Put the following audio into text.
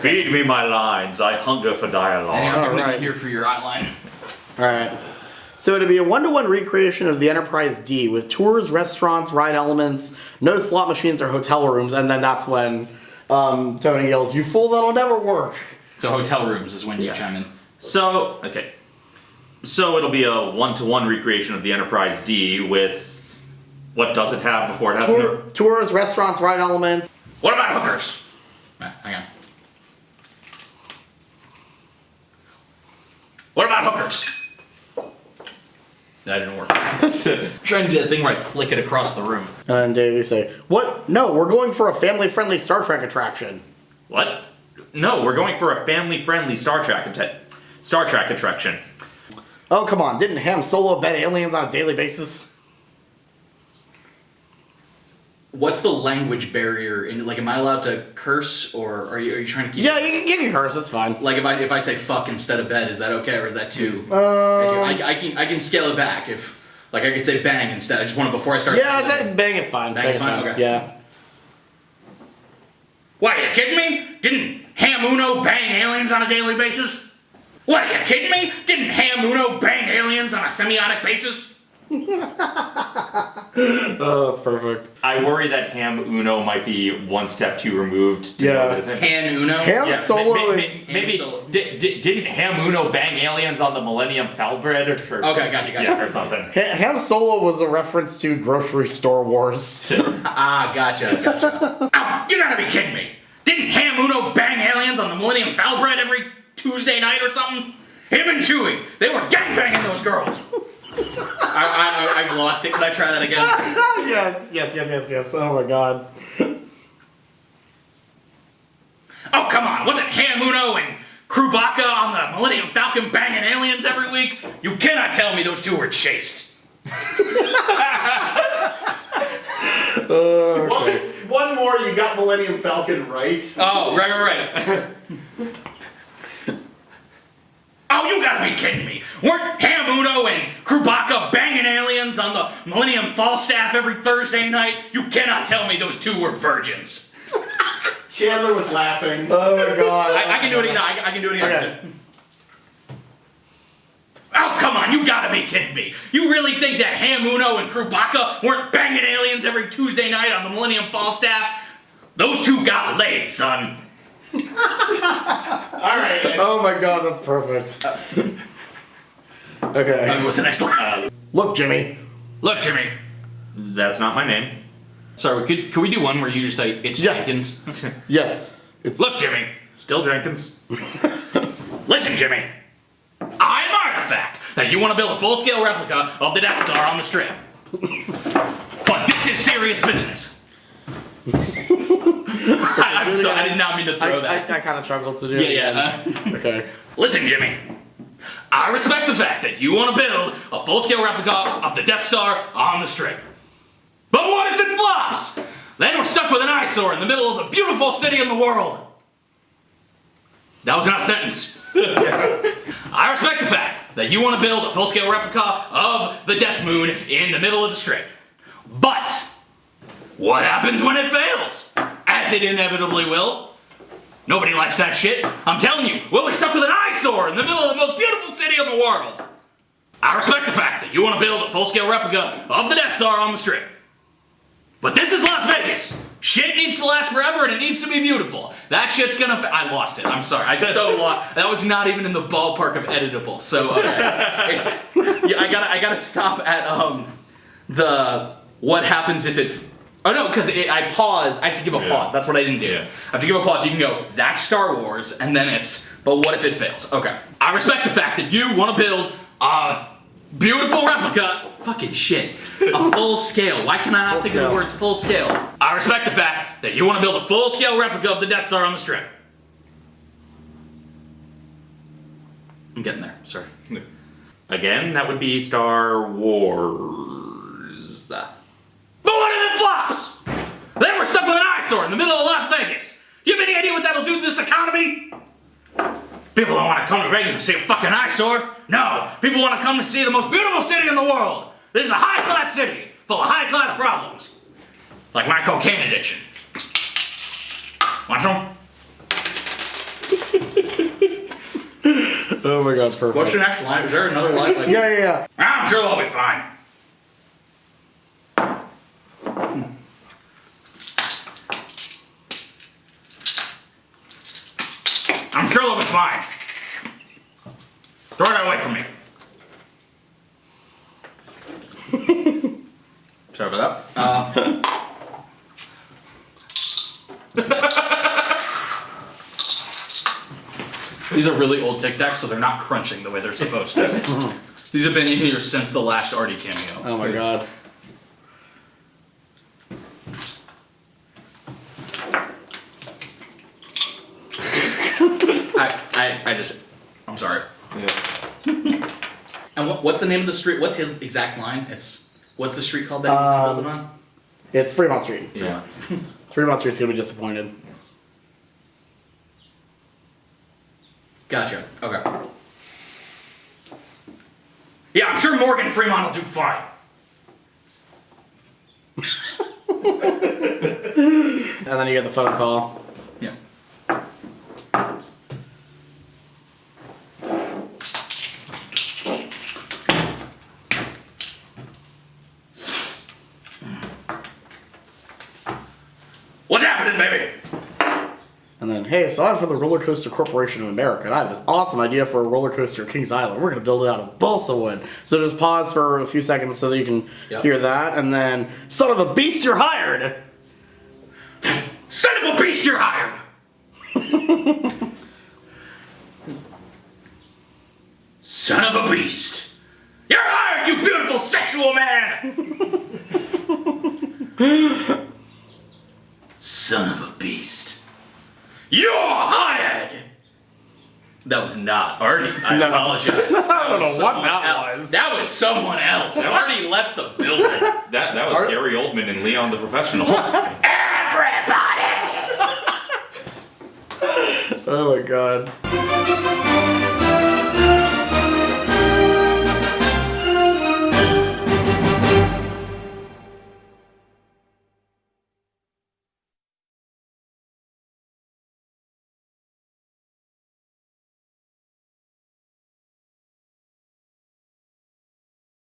Feed me my lines. I hunger for And dialogue. I'm just gonna Alright. here for your outline. All right. So it'd be a one-to-one recreation of the Enterprise D with tours, restaurants, ride elements, no slot machines or hotel rooms, and then that's when um, Tony yells, "You fool! That'll never work." So hotel rooms is when you Yeah. chime in. So, okay. So it'll be a one-to-one recreation of the Enterprise D with what does it have before it has Tour, no? tours, restaurants, ride elements. What about hookers? Ah, hang on. Hookers? That didn't work. trying to do that thing where I flick it across the room. And Davey say, "What? No, we're going for a family-friendly Star Trek attraction." What? No, we're going for a family-friendly Star Trek Star Trek attraction. Oh come on! Didn't Ham Solo bet aliens on a daily basis? What's the language barrier in like am I allowed to curse or are you are you trying to keep Yeah, you, can- you can curse. that's fine. like if I if I say fuck instead of bed, is that okay or is that too Um, I, I can I can scale it back if like I could say bang instead. I just want it before I start yeah, it's, bang is fine. Bang is fine? Okay. Yeah. What, are you kidding me? Didn't Ham Uno bang aliens on a daily basis? What, are you kidding me? Didn't Ham Uno bang aliens on a semiotic basis? Oh, that's perfect. I worry that Ham Uno might be one step too removed. To Yeah. know that it's in- Han Uno? Ham Yeah, Solo ma- ma- ma- is. maybe Solo. di- di- didn't Ham Uno bang aliens on the Millennium Falbread or, or Okay, gotcha, gotcha. yeah, or something. Ha- Ham Solo was a reference to grocery store wars. Ah, gotcha, gotcha. Ow, you gotta be kidding me. Didn't Ham Uno bang aliens on the Millennium Falbread every Tuesday night or something? Him and Chewie, they were gangbanging those girls. I, I, I, I've lost it. Can I try that again? yes, yes, yes, yes, yes. Oh my god. Oh, come on. Wasn't Ham Uno and Krubaka on the Millennium Falcon banging aliens every week? You cannot tell me those two were chaste. Uh, One, one more, you got Millennium Falcon right. Oh, right, right, right. oh, you gotta be kidding me. Weren't Ham Uno and Krubaka banging aliens on the Millennium Falstaff every Thursday night? You cannot tell me those two were virgins. Chandler was laughing. oh my god. I, I can do it again. I, I can do it again. Okay. Oh, come on, you gotta be kidding me. You really think that Ham Uno and Krubaka weren't banging aliens every Tuesday night on the Millennium Falstaff? Those two got laid, son. All right. Oh my god, that's perfect. Uh, Okay. what's the next one? Look, Jimmy. Look, Jimmy. That's not my name. Sorry, could, could we do one where you just say, it's Yeah. Jenkins? Yeah. It's Look, Jimmy. Still Jenkins. Listen, Jimmy. I'm Artifact. Now, you want to build a full-scale replica of the Death Star on the Strip. but this is serious business. I, am sorry, I did not mean to I, throw I, that. I kind of struggled to do yeah, it. yeah. again. uh, Okay. Listen, Jimmy. I respect the fact that you want to build a full-scale replica of the Death Star on the Strip. But what if it flops? Then we're stuck with an eyesore in the middle of the beautiful city in the world. That was not a sentence. I respect the fact that you want to build a full-scale replica of the Death Moon in the middle of the Strip. But what happens when it fails? As it inevitably will. Nobody likes that shit. I'm telling you, we'll be stuck with an eyesore in the middle of the most beautiful city in the world. I respect the fact that you want to build a full-scale replica of the Death Star on the Strip. But this is Las Vegas. Shit needs to last forever and it needs to be beautiful. That shit's gonna. I lost it. I'm sorry. I so lost. That was not even in the ballpark of editable. So okay. it's. Yeah, I gotta. I gotta stop at um the what happens if it. Oh no, because I pause. I have to give a Yeah. pause. That's what I didn't do. Yeah. I have to give a pause. You can go. That's Star Wars, and then it's. But what if it fails? Okay. I respect the fact that you want to build a beautiful replica. Fucking shit. A full scale. Why can I not Full think of the words full scale? I respect the fact that you want to build a full scale replica of the Death Star on the Strip. I'm getting there. Sorry. Again, that would be Star Wars. But what if it flops? Then we're stuck with an eyesore in the middle of Las Vegas. You have any idea what that'll do to this economy? People don't want to come to Vegas to see a fucking eyesore. No, people want to come to see the most beautiful city in the world. This is a high-class city full of high-class problems. Like my cocaine addiction. Want some? Oh my god, it's perfect. What's the next line? Is there another line? Like, Yeah, yeah, yeah. I'm sure they'll be fine. I'm sure they'll be fine. Throw that away from me. Sorry about that. Uh, These are really old Tic Tacs, so they're not crunching the way they're supposed to. These have been in here since the last Artie cameo. Oh my god. I, I, I just, I'm sorry. Yeah. And what, what's the name of the street? What's his exact line? It's what's the street called that he's Um, building on? It's Fremont Street. Yeah. Fremont Street's gonna be disappointed. Gotcha. Okay. Yeah, I'm sure Morgan Fremont will do fine. And then you get the phone call. What's happening, baby? And then, hey, so I'm from the Roller Coaster Corporation of America, and I have this awesome idea for a roller coaster at Kings Island. We're gonna build it out of balsa wood. So just pause for a few seconds so that you can Yep. hear that, and then, son of a beast, you're hired! Son of a beast, you're hired! Son of a beast! You're hired, you beautiful sexual man! Son of a beast. You're hired! That was not Artie. I No. apologize. I don't know what that else. was. That was someone else. Artie left the building. That that was Art- Gary Oldman and Leon the Professional. Everybody! Oh my god.